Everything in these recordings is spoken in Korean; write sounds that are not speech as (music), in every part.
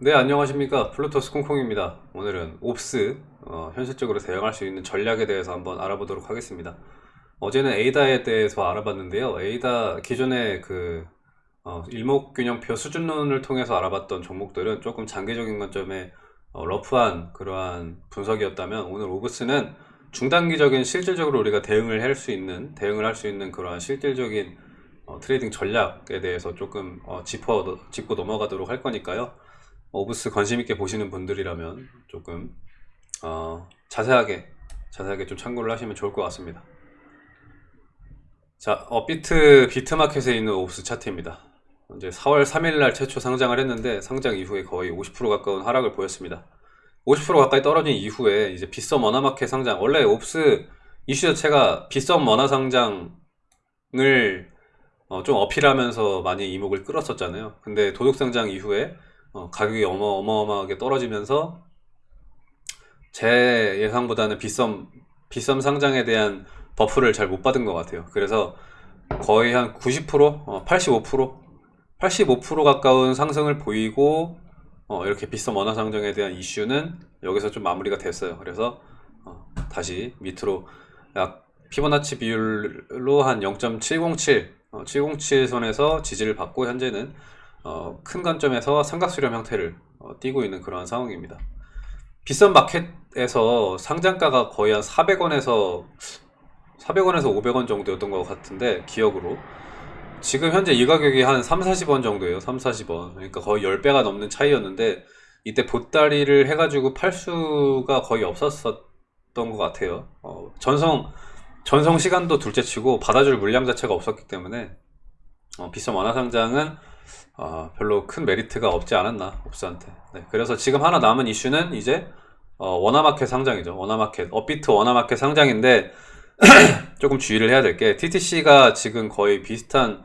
네 안녕하십니까. 플루토스 콩콩입니다. 오늘은 오브스 어, 현실적으로 대응할 수 있는 전략에 대해서 한번 알아보도록 하겠습니다. 어제는 에이다에 대해서 알아봤는데요. 에이다 기존의 그 어, 일목균형표 수준론을 통해서 알아봤던 종목들은 조금 장기적인 관점에 어, rough한 그러한 분석이었다면 오늘 오브스는 중단기적인 실질적으로 우리가 대응을 할 수 있는 대응을 할 수 있는 그러한 실질적인 어, 트레이딩 전략에 대해서 조금 어, 짚어 짚고 넘어가도록 할 거니까요 오브스 관심 있게 보시는 분들이라면 조금 어, 자세하게 자세하게 좀 참고를 하시면 좋을 것 같습니다. 자, 업비트 비트마켓에 있는 오브스 차트입니다. 이제 4월 3일 날 최초 상장을 했는데 상장 이후에 거의 50% 가까운 하락을 보였습니다. 50% 가까이 떨어진 이후에 이제 빗썸 원화마켓 상장 원래 오브스 이슈 자체가 빗썸 원화 상장을 어, 좀 어필하면서 많이 이목을 끌었었잖아요. 근데 도둑 상장 이후에 어, 가격이 어마, 어마어마하게 떨어지면서 제 예상보다는 빗썸 빗썸 상장에 대한 buff를 잘 못 받은 것 같아요. 그래서 거의 한 90%, 어, 85%, 85% 가까운 상승을 보이고 어, 이렇게 빗썸 원화 상장에 대한 이슈는 여기서 좀 마무리가 됐어요. 그래서 어, 다시 밑으로 약 피보나치 비율로 한 0.707, 707 선에서 지지를 받고 현재는 어, 큰 관점에서 삼각수렴 형태를 어, 띄고 있는 그러한 상황입니다. 비싼 마켓에서 상장가가 거의 한 400원에서 400원에서 500원 정도였던 것 같은데 기억으로. 지금 현재 이 가격이 한 3, 40원 정도예요. 3, 40원. 그러니까 거의 10배가 넘는 차이였는데 이때 보따리를 해가지고 팔 수가 거의 없었었던 것 같아요. 어, 전성 전성 시간도 둘째치고 받아줄 물량 자체가 없었기 때문에 어, 비싼 완화상장은 어, 별로 큰 메리트가 없지 않았나 옵스한테. 네, 그래서 지금 하나 남은 이슈는 이제 어, 원화마켓 상장이죠. 원화마켓 업비트 원화마켓 상장인데 (clears throat) 조금 주의를 해야 될 게 TTC가 지금 거의 비슷한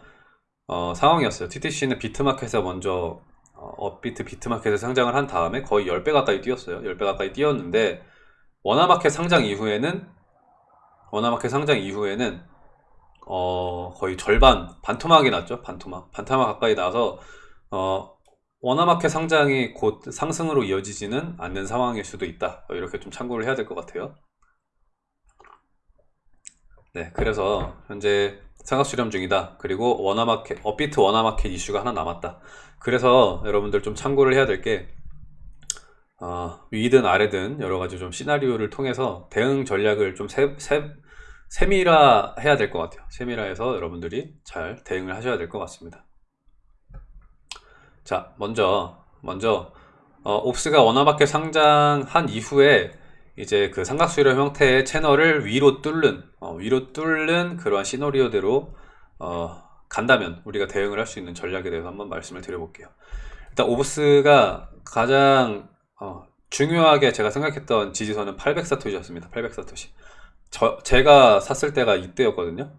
어, 상황이었어요. TTC는 비트마켓에 먼저 어, 업비트 비트마켓에 상장을 한 다음에 거의 10배 가까이 뛰었어요. 10배 가까이 뛰었는데 원화마켓 상장 이후에는 원화마켓 상장 이후에는 어, 거의 절반, 반토막이 났죠. 반토막. 반토막 가까이 나서, 어, 원화마켓 상장이 곧 상승으로 이어지지는 않는 상황일 수도 있다. 이렇게 좀 참고를 해야 될 것 같아요. 네, 그래서 현재 상각 수렴 중이다. 그리고 원화마켓, 업비트 원화마켓 이슈가 하나 남았다. 그래서 여러분들 좀 참고를 해야 될 게, 어, 위든 아래든 여러 가지 좀 시나리오를 통해서 대응 전략을 좀 세, 세, 세미라 해야 될 것 같아요. 세미라해서 여러분들이 잘 대응을 하셔야 될 것 같습니다. 자 먼저 먼저 어, 옵스가 원화마켓 상장한 이후에 이제 그 삼각수렴 형태의 채널을 위로 뚫는 어, 위로 뚫는 그러한 시나리오대로 어, 간다면 우리가 대응을 할 수 있는 전략에 대해서 한번 말씀을 드려볼게요. 일단 옵스가 가장 어, 중요하게 제가 생각했던 지지선은 800사토시였습니다. 800사토시 저, 제가 샀을 때가 이때였거든요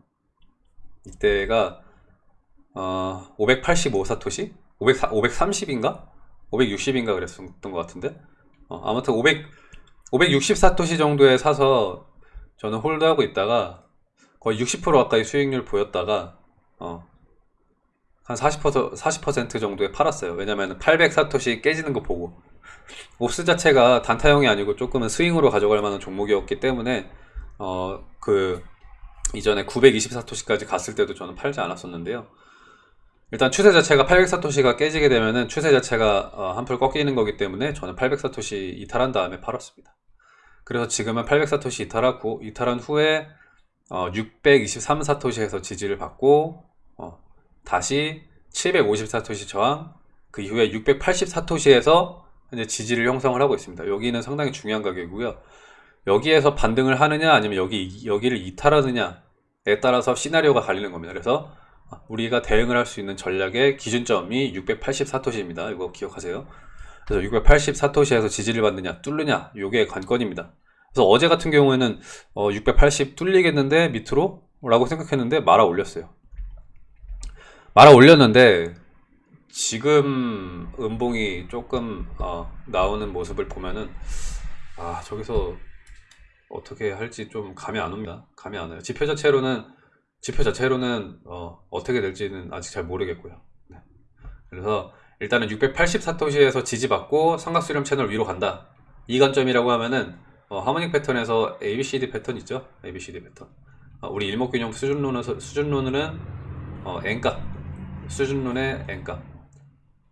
이때가 어, 585 사토시? 500, 530인가? 560인가 그랬던 것 같은데 어, 아무튼 500, 560 사토시 정도에 사서 저는 홀드하고 있다가 거의 60% 가까이 수익률 보였다가 어, 한 40%, 40% 정도에 팔았어요 왜냐면 800 사토시 깨지는 거 보고 옵스 자체가 단타형이 아니고 조금은 스윙으로 가져갈 만한 종목이었기 때문에 어, 그 이전에 924토시까지 갔을 때도 저는 팔지 않았었는데요. 일단 추세 자체가 800사토시가 깨지게 되면은 추세 자체가 어, 한풀 꺾이는 거기 때문에 저는 800사토시 이탈한 다음에 팔았습니다. 그래서 지금은 800사토시 이탈하고 이탈한 후에 어, 623사토시에서 지지를 받고 어, 다시 750사토시 저항 그 이후에 680사토시에서 이제 지지를 형성을 하고 있습니다. 여기는 상당히 중요한 가격이고요. 여기에서 반등을 하느냐 아니면 여기 여기를 이탈하느냐에 따라서 시나리오가 갈리는 겁니다. 그래서 우리가 대응을 할 수 있는 전략의 기준점이 684토시입니다. 이거 기억하세요. 그래서 684토시에서 지지를 받느냐 뚫느냐 이게 관건입니다. 그래서 어제 같은 경우에는 어, 680 뚫리겠는데 밑으로 라고 생각했는데 말아 올렸어요. 말아 올렸는데 지금 음봉이 조금 어, 나오는 모습을 보면은 아 저기서 어떻게 할지 좀 감이 안 옵니다. 감이 안 와요. 지표 자체로는 지표 자체로는 어, 떻게 될지는 아직 잘 모르겠고요. 네. 그래서 일단은 680사토시에서 지지받고 삼각수렴 채널 위로 간다. 이 관점이라고 하면은 어, 하모닉 패턴에서 ABCD 패턴 있죠? ABCD 패턴. 어, 우리 일목균형 수준론에서 수준론은 어, n값 수준론의 n값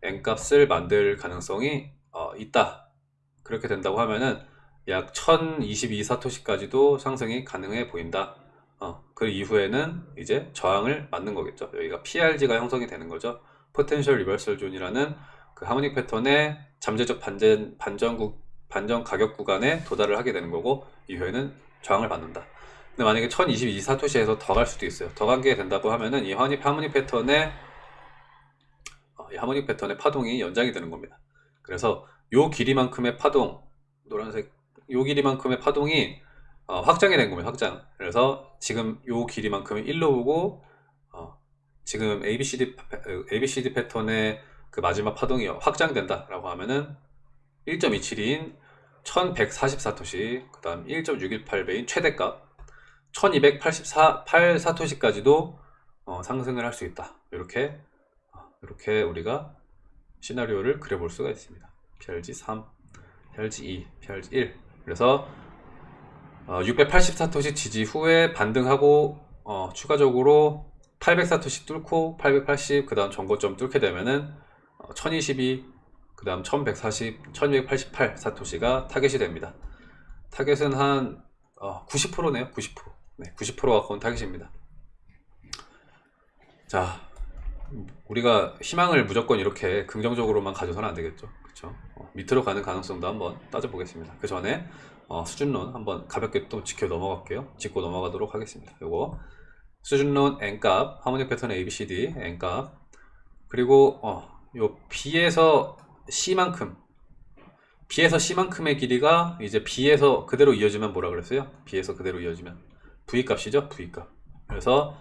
n값을 만들 가능성이 어, 있다. 그렇게 된다고 하면은 약 1022 사토시까지도 상승이 가능해 보인다. 어, 그 이후에는 이제 저항을 맞는 거겠죠. 여기가 PRZ가 형성이 되는 거죠. potential reversal zone이라는 그 harmonic 패턴의 잠재적 반전, 반전국, 반전 가격 구간에 도달을 하게 되는 거고 이후에는 저항을 받는다. 근데 만약에 1022 사토시에서 더 갈 수도 있어요. 더 가게 된다고 하면은 이 harmonic, harmonic 패턴의 어, 이 harmonic 패턴의 파동이 연장이 되는 겁니다. 그래서 요 길이만큼의 파동, 노란색 요 길이만큼의 파동이 어, 확장이 된 겁니다. 확장. 그래서 지금 요 길이만큼을 1로 보고 어, 지금 ABCD ABCD 패턴의 그 마지막 파동이 확장된다 라고 하면은 1.27인 1144토시 그 다음 1.618배인 최대값 1284 사토시까지도 어, 상승을 할 수 있다. 이렇게 어, 이렇게 우리가 시나리오를 그려볼 수가 있습니다. PRZ 3, PRZ 2, PRZ 1. 그래서 어, 680사토시 지지 후에 반등하고 어, 추가적으로 800사토시 뚫고 880 그 다음 전고점 뚫게 되면은 어, 1022 그 다음 1140 1288 사토시가 타겟이 됩니다. 타겟은 한 어, 90%네요. 90% 네, 90% 가까운 타겟입니다. 자 우리가 희망을 무조건 이렇게 긍정적으로만 가져서는 안 되겠죠 그렇죠? 밑으로 가는 가능성도 한번 따져보겠습니다. 그 전에 어, 수준론 한번 가볍게 또 지켜 넘어갈게요. 짚고 넘어가도록 하겠습니다. 요거. 수준론 n값 하모닉 패턴 abcd n값. 그리고 어, 요 b에서 c만큼. B에서 c만큼의 길이가 이제 b에서 그대로 이어지면 뭐라 그랬어요? B에서 그대로 이어지면. V 값이죠? V 값. 그래서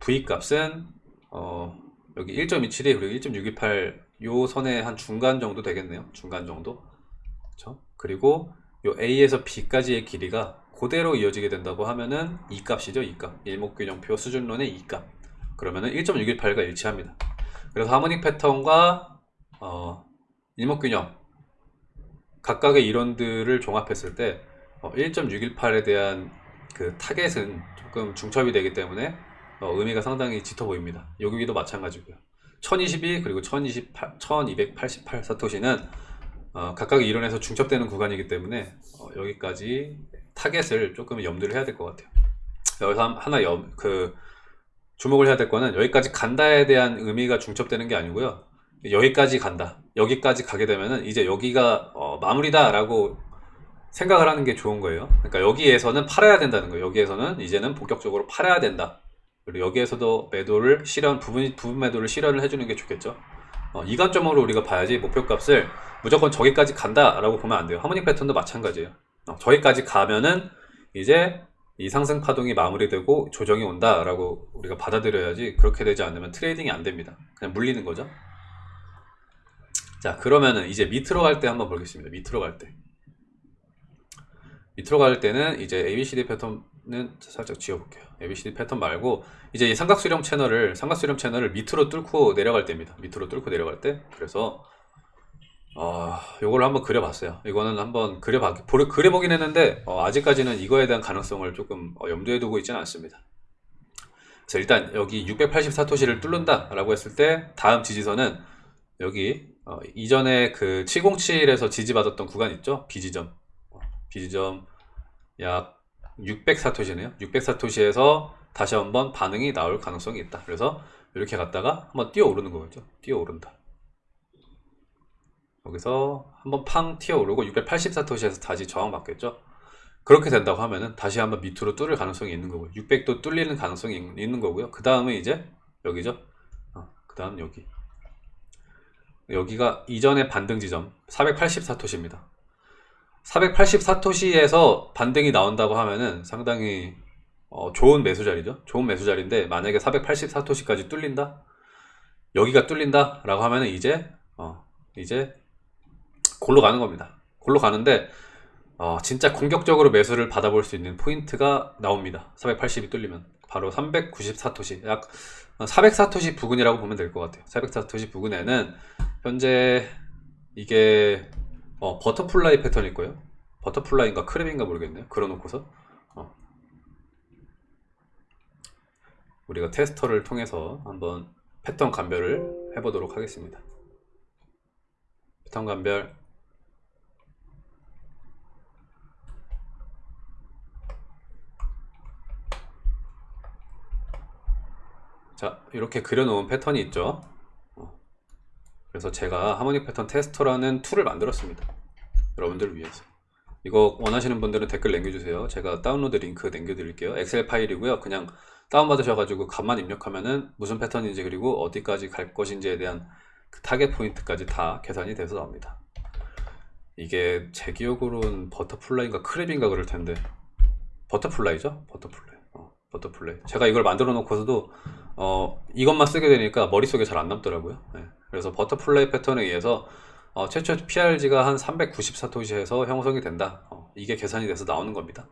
v 값은 어, 여기 1.27이 그리고 1.628 요 선의 한 중간 정도 되겠네요 중간 정도 그렇죠? 그리고 요 A에서 B까지의 길이가 그대로 이어지게 된다고 하면은 이 값이죠 이 값. 일목균형표 수준론의 이 값. 그러면은 1.618과 일치합니다. 그래서 하모닉 패턴과 어, 일목균형 각각의 이론들을 종합했을 때 어, 1.618에 대한 그 타겟은 조금 중첩이 되기 때문에 어, 의미가 상당히 짙어 보입니다. 여기도 마찬가지고요. 1022 그리고 1028, 1288 사토시는 어, 각각의 이론에서 중첩되는 구간이기 때문에 어, 여기까지 타겟을 조금 염두를 해야 될 것 같아요. 여기서 하나 염, 그 주목을 해야 될 거는 여기까지 간다에 대한 의미가 중첩되는 게 아니고요. 여기까지 간다. 여기까지 가게 되면은 이제 여기가 어, 마무리다 라고 생각을 하는 게 좋은 거예요. 그러니까 여기에서는 팔아야 된다는 거예요. 여기에서는 이제는 본격적으로 팔아야 된다 그리고 여기에서도 매도를 실현 부분, 부분 매도를 실현을 해주는 게 좋겠죠. 어, 이 관점으로 우리가 봐야지 목표값을 무조건 저기까지 간다 라고 보면 안 돼요. harmonic 패턴도 마찬가지예요. 어, 저기까지 가면은 이제 이 상승 파동이 마무리되고 조정이 온다 라고 우리가 받아들여야지 그렇게 되지 않으면 트레이딩이 안 됩니다. 그냥 물리는 거죠. 자 그러면은 이제 밑으로 갈 때 한번 보겠습니다. 밑으로 갈때 밑으로 갈 때는 이제 ABCD 패턴은 살짝 지워볼게요. ABCD 패턴 말고 이제 이 삼각수렴 채널을 삼각수렴 채널을 밑으로 뚫고 내려갈 때입니다. 밑으로 뚫고 내려갈 때. 그래서 어, 요걸 한번 그려봤어요. 이거는 한번 그려봐, 그려보긴 했는데 어, 아직까지는 이거에 대한 가능성을 조금 어, 염두에 두고 있지는 않습니다. 그래서 일단 여기 684토시를 뚫는다 라고 했을 때 다음 지지선은 여기 어, 이전에 그 707에서 지지받았던 구간 있죠? B지점 B지점 약 600사토시네요. 600사토시에서 다시 한번 반응이 나올 가능성이 있다. 그래서 이렇게 갔다가 한번 뛰어 오르는 거죠. 뛰어 오른다. 여기서 한번 팡 튀어 오르고 684토시에서 다시 저항 받겠죠? 그렇게 된다고 하면은 다시 한번 밑으로 뚫을 가능성이 있는 거고요. 600도 뚫리는 가능성이 있는 거고요. 그 다음에 이제 여기죠? 어, 그 다음 여기. 여기가 이전의 반등 지점 484토시입니다 484토시에서 반등이 나온다고 하면은 상당히 어, 좋은 매수 자리죠. 좋은 매수 자리인데 만약에 484토시까지 뚫린다? 여기가 뚫린다? 라고 하면은 이제 어, 이제 골로 가는 겁니다. 골로 가는데 어, 진짜 공격적으로 매수를 받아볼 수 있는 포인트가 나옵니다. 480이 뚫리면. 바로 394토시. 약 400사토시 부근이라고 보면 될 것 같아요. 400사토시 부근에는 현재 이게 어, butterfly 패턴일 거예요. butterfly인가 crab인가 모르겠네요. 그려놓고서 어. 우리가 테스터를 통해서 한번 패턴 감별을 해보도록 하겠습니다. 패턴 감별 자 이렇게 그려놓은 패턴이 있죠. 어. 그래서 제가 harmonic 패턴 테스터라는 tool을 만들었습니다. 여러분들 을 위해서. 이거 원하시는 분들은 댓글 남겨주세요. 제가 다운로드 링크 남겨드릴게요. 엑셀 파일이고요. 그냥 다운받으셔가지고 값만 입력하면은 무슨 패턴인지 그리고 어디까지 갈 것인지에 대한 그 타겟 포인트까지 다 계산이 돼서 나옵니다. 이게 제 기억으로는 butterfly인가 crab인가 그럴 텐데 butterfly죠? Butterfly. 어, butterfly. 제가 이걸 만들어 놓고서도 어, 이것만 쓰게 되니까 머릿속에 잘 안 남더라고요. 네. 그래서 butterfly 패턴에 의해서 어, 최초 PRZ가 한 390사토시에서 형성이 된다. 어, 이게 계산이 돼서 나오는 겁니다.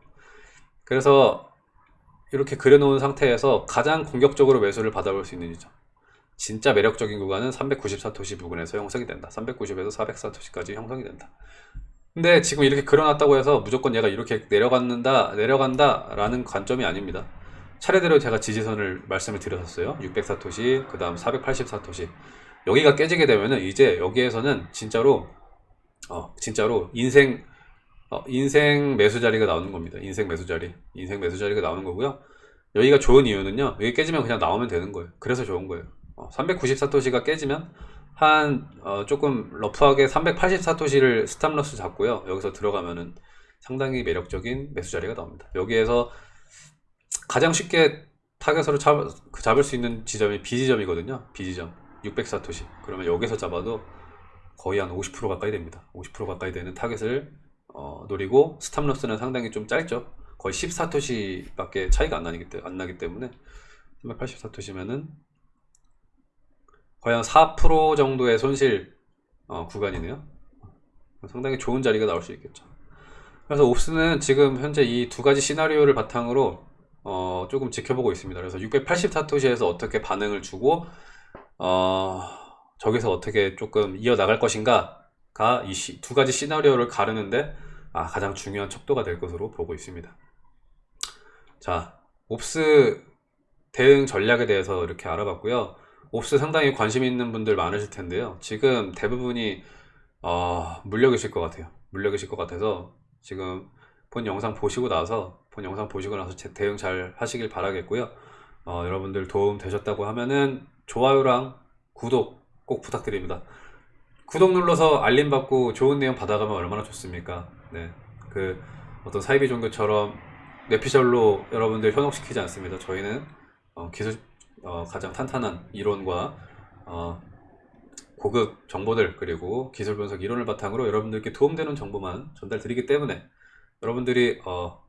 그래서 이렇게 그려놓은 상태에서 가장 공격적으로 매수를 받아볼 수 있는 지점. 진짜 매력적인 구간은 390사토시 부근에서 형성이 된다. 390에서 400사토시까지 형성이 된다. 근데 지금 이렇게 그려놨다고 해서 무조건 얘가 이렇게 내려간다, 내려간다 라는 관점이 아닙니다. 차례대로 제가 지지선을 말씀을 드렸었어요. 604토시, 그 다음 484토시. 여기가 깨지게 되면은 이제 여기에서는 진짜로, 어, 진짜로 인생, 어, 인생 매수 자리가 나오는 겁니다. 인생 매수 자리. 인생 매수 자리가 나오는 거고요. 여기가 좋은 이유는요. 여기 깨지면 그냥 나오면 되는 거예요. 그래서 좋은 거예요. 어, 394토시가 깨지면 한 어, 조금 rough하게 380사토시를 stop loss 잡고요. 여기서 들어가면은 상당히 매력적인 매수 자리가 나옵니다. 여기에서 가장 쉽게 target으로 잡, 그 잡을 수 있는 지점이 B지점이거든요. B지점 600사토시. 그러면 여기서 잡아도 거의 한 50% 가까이 됩니다. 50% 가까이 되는 target을 어, 노리고 stop loss는 상당히 좀 짧죠. 거의 10사토시 밖에 차이가 안 나기, 때, 안 나기 때문에 384토시면은 거의 한 4% 정도의 손실 어, 구간이네요. 상당히 좋은 자리가 나올 수 있겠죠. 그래서 옵스는 지금 현재 이 두 가지 시나리오를 바탕으로 어, 조금 지켜보고 있습니다. 그래서 684토시에서 어떻게 반응을 주고 어, 저기서 어떻게 조금 이어나갈 것인가가 이 두 가지 시나리오를 가르는데 아, 가장 중요한 척도가 될 것으로 보고 있습니다. 자, 옵스 대응 전략에 대해서 이렇게 알아봤고요. 옵스 상당히 관심 있는 분들 많으실 텐데요. 지금 대부분이 어, 물려 계실 것 같아요. 물려 계실 것 같아서 지금 본 영상 보시고 나서 본 영상 보시고 나서 제 대응 잘 하시길 바라겠고요. 어, 여러분들 도움 되셨다고 하면은 좋아요랑 구독 꼭 부탁드립니다. 구독 눌러서 알림 받고 좋은 내용 받아가면 얼마나 좋습니까? 네, 그 어떤 사이비 종교처럼 뇌피셜로 여러분들 현혹시키지 않습니다. 저희는 어, 기술 어, 가장 탄탄한 이론과 어, 고급 정보들 그리고 기술 분석 이론을 바탕으로 여러분들께 도움되는 정보만 전달 드리기 때문에 여러분들이 어,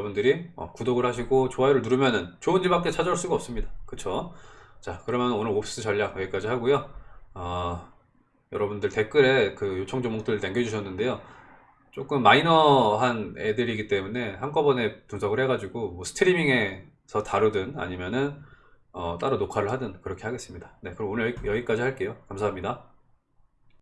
여러분들이 어, 구독을 하시고 좋아요를 누르면은 좋은 집밖에 찾아올 수가 없습니다. 그쵸? 자 그러면 오늘 옵스 전략 여기까지 하고요. 어, 여러분들 댓글에 그 요청 종목들 남겨주셨는데요. 조금 마이너한 애들이기 때문에 한꺼번에 분석을 해가지고 뭐 스트리밍에서 다루든 아니면은 어, 따로 녹화를 하든 그렇게 하겠습니다. 네, 그럼 오늘 여기- 여기까지 할게요. 감사합니다.